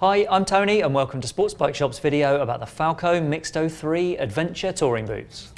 Hi, I'm Tony and welcome to Sports Bike Shop's video about the Falco Mixto 03 Adventure Touring Boots.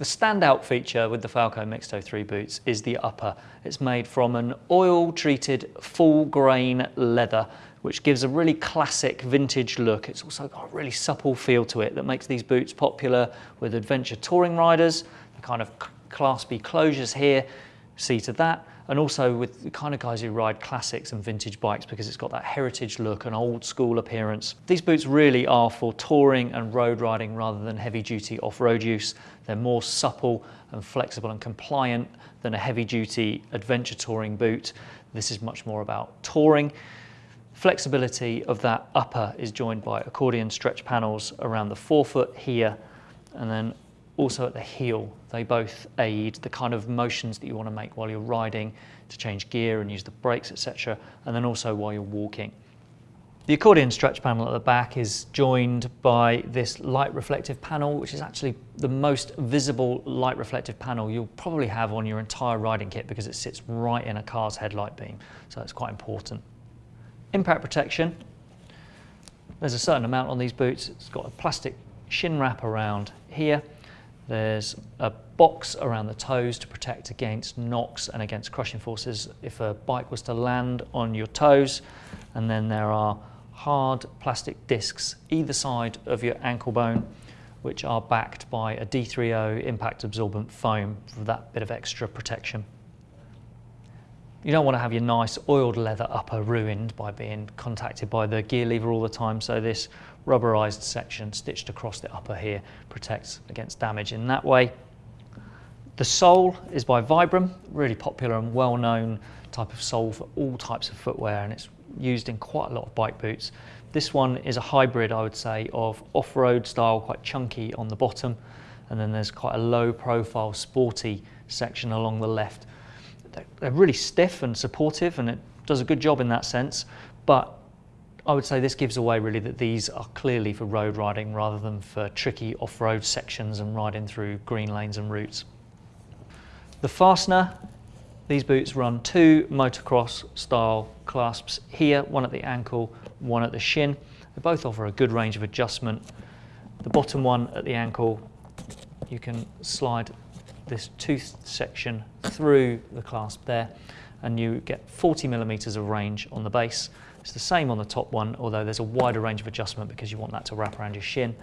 The standout feature with the Falco Mixto 03 boots is the upper. It's made from an oil treated full grain leather which gives a really classic vintage look. It's also got a really supple feel to it that makes these boots popular with adventure touring riders. The kind of claspy closures here see to that and also with the kind of guys who ride classics and vintage bikes because it's got that heritage look and old school appearance. These boots really are for touring and road riding rather than heavy duty off-road use. They're more supple and flexible and compliant than a heavy duty adventure touring boot. This is much more about touring. Flexibility of that upper is joined by accordion stretch panels around the forefoot here and then also at the heel. They both aid the kind of motions that you want to make while you're riding to change gear and use the brakes, etc. And then also while you're walking. The accordion stretch panel at the back is joined by this light reflective panel, which is actually the most visible light reflective panel you'll probably have on your entire riding kit because it sits right in a car's headlight beam. So it's quite important. Impact protection. There's a certain amount on these boots. It's got a plastic shin wrap around here there's a box around the toes to protect against knocks and against crushing forces if a bike was to land on your toes. And then there are hard plastic discs either side of your ankle bone which are backed by a D3O impact absorbent foam for that bit of extra protection. You don't want to have your nice oiled leather upper ruined by being contacted by the gear lever all the time, so this rubberized section stitched across the upper here protects against damage in that way. The sole is by Vibram, really popular and well-known type of sole for all types of footwear and it's used in quite a lot of bike boots. This one is a hybrid, I would say, of off-road style, quite chunky on the bottom, and then there's quite a low profile sporty section along the left they're really stiff and supportive and it does a good job in that sense, but I would say this gives away really that these are clearly for road riding rather than for tricky off-road sections and riding through green lanes and routes. The fastener, these boots run two motocross style clasps here, one at the ankle, one at the shin. They both offer a good range of adjustment. The bottom one at the ankle, you can slide this tooth section through the clasp there and you get 40 millimeters of range on the base. It's the same on the top one, although there's a wider range of adjustment because you want that to wrap around your shin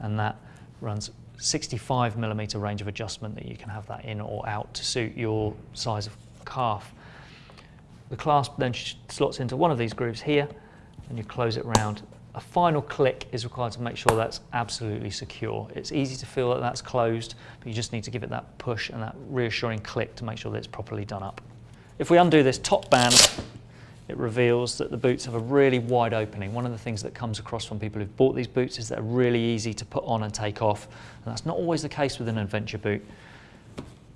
and that runs 65 millimeter range of adjustment that you can have that in or out to suit your size of calf. The clasp then slots into one of these grooves here and you close it round a final click is required to make sure that's absolutely secure. It's easy to feel that that's closed, but you just need to give it that push and that reassuring click to make sure that it's properly done up. If we undo this top band, it reveals that the boots have a really wide opening. One of the things that comes across from people who've bought these boots is they're really easy to put on and take off, and that's not always the case with an adventure boot.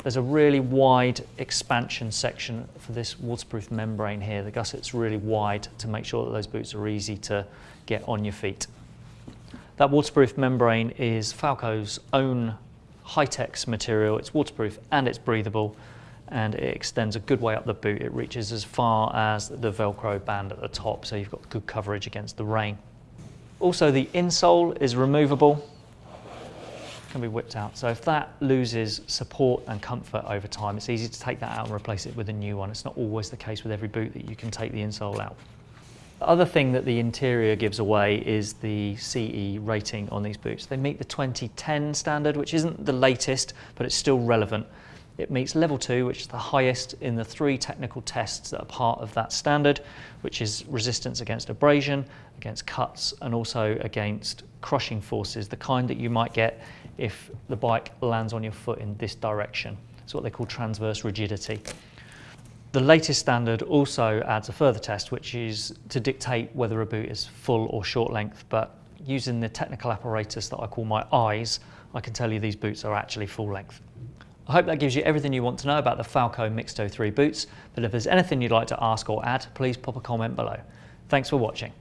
There's a really wide expansion section for this waterproof membrane here. The gusset's really wide to make sure that those boots are easy to get on your feet. That waterproof membrane is Falco's own Hytex material. It's waterproof and it's breathable and it extends a good way up the boot. It reaches as far as the Velcro band at the top, so you've got good coverage against the rain. Also, the insole is removable, can be whipped out. So if that loses support and comfort over time, it's easy to take that out and replace it with a new one. It's not always the case with every boot that you can take the insole out. The other thing that the interior gives away is the CE rating on these boots. They meet the 2010 standard, which isn't the latest, but it's still relevant. It meets level two, which is the highest in the three technical tests that are part of that standard, which is resistance against abrasion, against cuts, and also against crushing forces, the kind that you might get if the bike lands on your foot in this direction. It's what they call transverse rigidity. The latest standard also adds a further test, which is to dictate whether a boot is full or short length, but using the technical apparatus that I call my eyes, I can tell you these boots are actually full length. I hope that gives you everything you want to know about the Falco Mixto 03 boots, but if there's anything you'd like to ask or add, please pop a comment below. Thanks for watching.